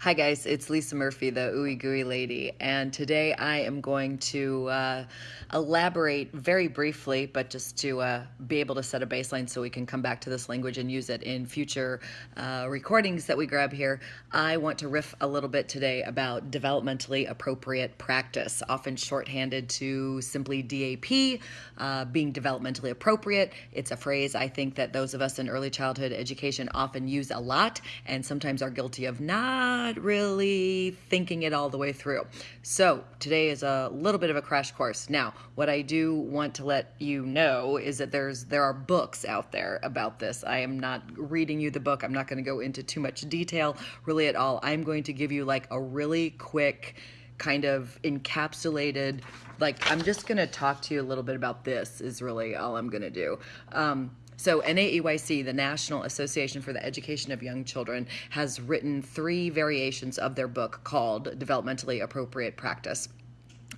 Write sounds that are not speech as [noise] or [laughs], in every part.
Hi guys, it's Lisa Murphy, the Ooey Gooey Lady, and today I am going to uh, elaborate very briefly, but just to uh, be able to set a baseline so we can come back to this language and use it in future uh, recordings that we grab here. I want to riff a little bit today about developmentally appropriate practice, often shorthanded to simply DAP, uh, being developmentally appropriate. It's a phrase I think that those of us in early childhood education often use a lot and sometimes are guilty of not not really thinking it all the way through. So today is a little bit of a crash course. Now, what I do want to let you know is that there's there are books out there about this. I am not reading you the book. I'm not going to go into too much detail really at all. I'm going to give you like a really quick kind of encapsulated like i'm just going to talk to you a little bit about this is really all i'm going to do um, so NAEYC, the National Association for the Education of Young Children, has written three variations of their book called Developmentally Appropriate Practice.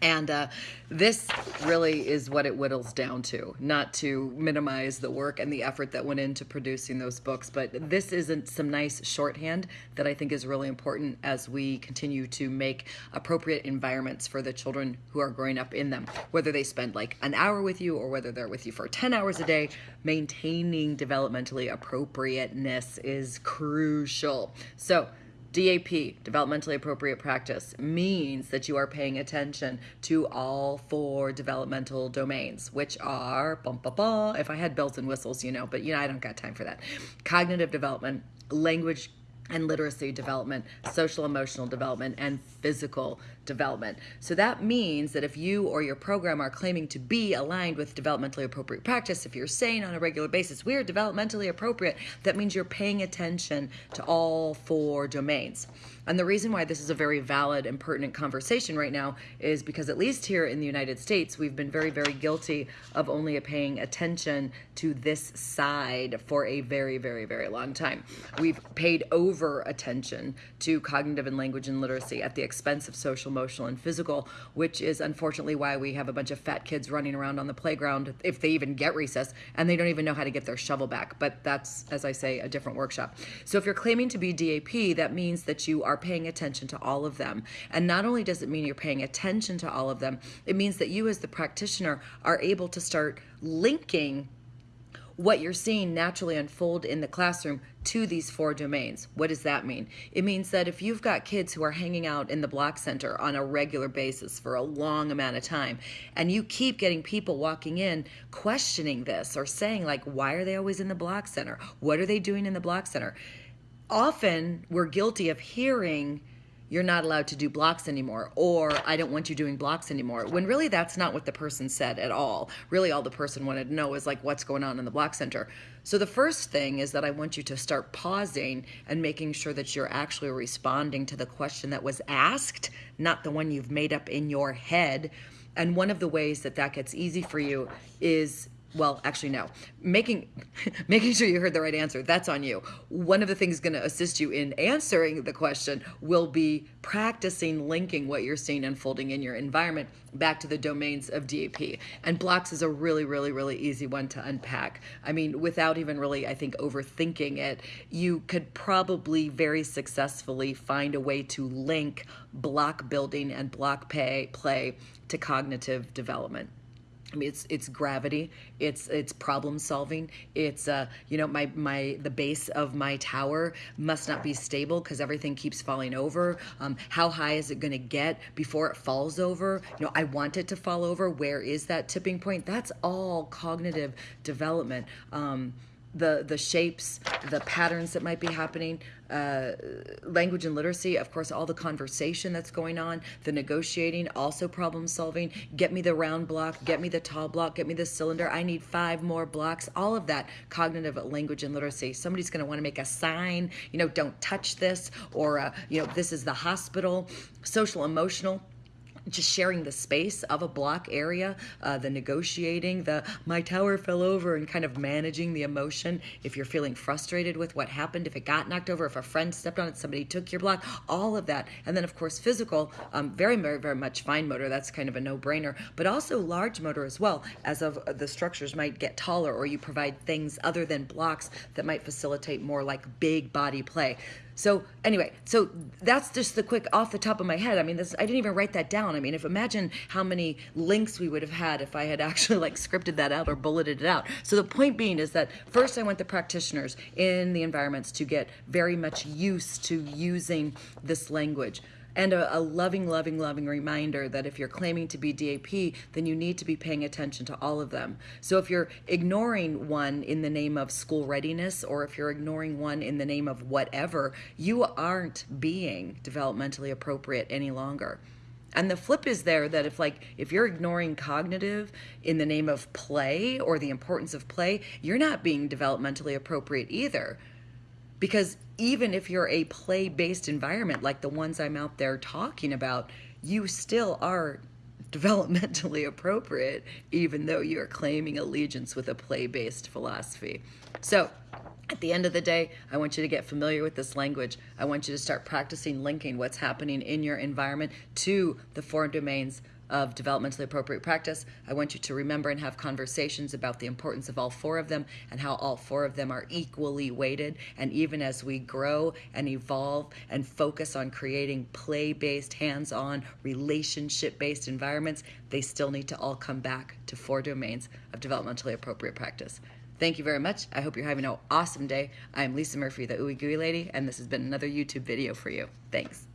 And uh, this really is what it whittles down to, not to minimize the work and the effort that went into producing those books, but this isn't some nice shorthand that I think is really important as we continue to make appropriate environments for the children who are growing up in them. Whether they spend like an hour with you or whether they're with you for 10 hours a day, maintaining developmentally appropriateness is crucial. So DAP, developmentally appropriate practice, means that you are paying attention to all four developmental domains, which are, bum, bum, bum, if I had bells and whistles, you know, but you know, I don't got time for that. Cognitive development, language and literacy development, social emotional development, and physical development. So that means that if you or your program are claiming to be aligned with developmentally appropriate practice, if you're saying on a regular basis, we're developmentally appropriate, that means you're paying attention to all four domains. And the reason why this is a very valid and pertinent conversation right now is because at least here in the United States, we've been very, very guilty of only paying attention to this side for a very, very, very long time. We've paid over attention to cognitive and language and literacy at the expense of social, emotional, and physical, which is unfortunately why we have a bunch of fat kids running around on the playground, if they even get recess, and they don't even know how to get their shovel back. But that's, as I say, a different workshop. So if you're claiming to be DAP, that means that you are paying attention to all of them. And not only does it mean you're paying attention to all of them, it means that you as the practitioner are able to start linking what you're seeing naturally unfold in the classroom to these four domains. What does that mean? It means that if you've got kids who are hanging out in the block center on a regular basis for a long amount of time, and you keep getting people walking in questioning this or saying like, why are they always in the block center? What are they doing in the block center? Often we're guilty of hearing you're not allowed to do blocks anymore or I don't want you doing blocks anymore when really that's not what the person said at all. Really all the person wanted to know is like what's going on in the block center. So the first thing is that I want you to start pausing and making sure that you're actually responding to the question that was asked, not the one you've made up in your head. And one of the ways that that gets easy for you is well actually no. Making [laughs] making sure you heard the right answer that's on you. One of the things going to assist you in answering the question will be practicing linking what you're seeing unfolding in your environment back to the domains of dap and blocks is a really really really easy one to unpack. I mean without even really i think overthinking it you could probably very successfully find a way to link block building and block pay play to cognitive development It's it's gravity, it's it's problem solving. It's uh, you know, my my the base of my tower must not be stable because everything keeps falling over. Um, how high is it going to get before it falls over? You know, I want it to fall over. Where is that tipping point? That's all cognitive development. Um, the the shapes, the patterns that might be happening, uh, language and literacy, of course, all the conversation that's going on, the negotiating, also problem solving. Get me the round block, get me the tall block, get me the cylinder. I need five more blocks. All of that cognitive language and literacy. Somebody's want to make a sign, you know, don't touch this, or uh, you know, this is the hospital. Social emotional just sharing the space of a block area, uh, the negotiating, the my tower fell over, and kind of managing the emotion. If you're feeling frustrated with what happened, if it got knocked over, if a friend stepped on it, somebody took your block, all of that. And then, of course, physical, um, very, very, very much fine motor. That's kind of a no brainer, but also large motor as well, as of uh, the structures might get taller or you provide things other than blocks that might facilitate more like big body play. So anyway, so that's just the quick off the top of my head. I mean, this I didn't even write that down. I mean, if imagine how many links we would have had if I had [laughs] actually like scripted that out or bulleted it out. So the point being is that first I want the practitioners in the environments to get very much used to using this language and a, a, loving, loving, loving reminder that if you're claiming to be DAP, then you need to be paying attention to all of them. So if you're ignoring one in the name of school readiness, or if you're ignoring one in the name of whatever, you aren't being developmentally appropriate any longer. And the flip is there that if like if you're ignoring cognitive in the name of play or the importance of play, you're not being developmentally appropriate either because even if you're a play based environment like the ones I'm out there talking about, you still are developmentally [laughs] appropriate, even though you're claiming allegiance with a play based philosophy. So, at the end of the day, I want you to get familiar with this language. I want you to start practicing linking what's happening in your environment to the four domains of developmentally appropriate practice. I want you to remember and have conversations about the importance of all four of them and how all four of them are equally weighted. And even as we grow and evolve and focus on creating play based, hands on, relationship based environments, they still need to all come back to four domains of developmentally appropriate practice. Thank you very much. I hope you're having an awesome day. I'm Lisa Murphy, the Ooey Gooey Lady, and this has been another YouTube video for you. Thanks.